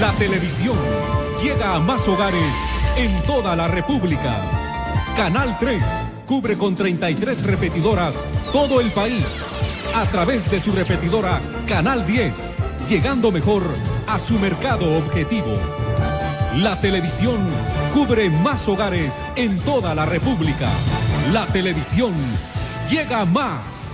La televisión llega a más hogares en toda la República. Canal 3 cubre con 33 repetidoras todo el país. A través de su repetidora Canal 10, llegando mejor a su mercado objetivo. La televisión cubre más hogares en toda la República. La televisión llega más.